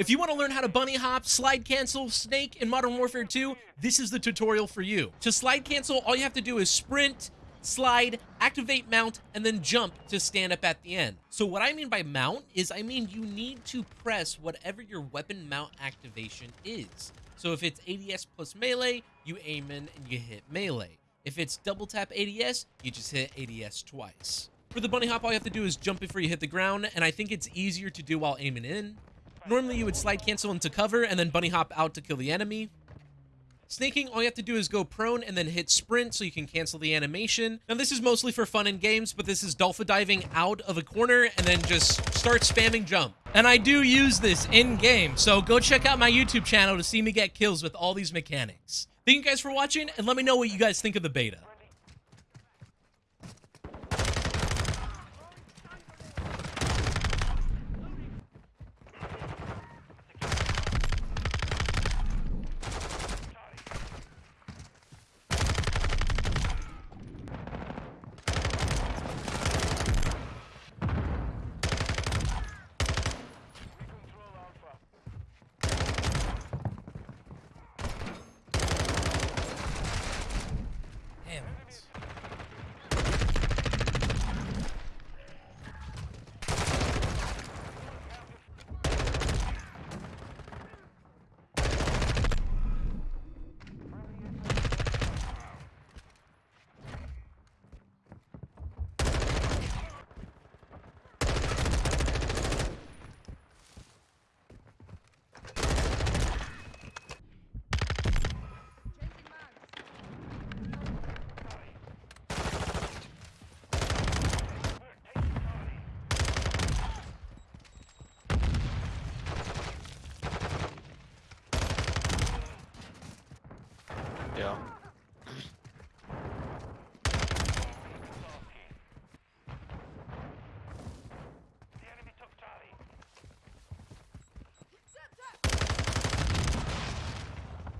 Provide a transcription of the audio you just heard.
If you want to learn how to bunny hop, slide cancel, snake in Modern Warfare 2, this is the tutorial for you. To slide cancel, all you have to do is sprint, slide, activate mount, and then jump to stand up at the end. So what I mean by mount is I mean you need to press whatever your weapon mount activation is. So if it's ADS plus melee, you aim in and you hit melee. If it's double tap ADS, you just hit ADS twice. For the bunny hop, all you have to do is jump before you hit the ground, and I think it's easier to do while aiming in. Normally, you would slide cancel into cover and then bunny hop out to kill the enemy. Snaking, all you have to do is go prone and then hit sprint so you can cancel the animation. Now, this is mostly for fun in games, but this is dolphin diving out of a corner and then just start spamming jump. And I do use this in-game, so go check out my YouTube channel to see me get kills with all these mechanics. Thank you guys for watching, and let me know what you guys think of the beta. Yeah.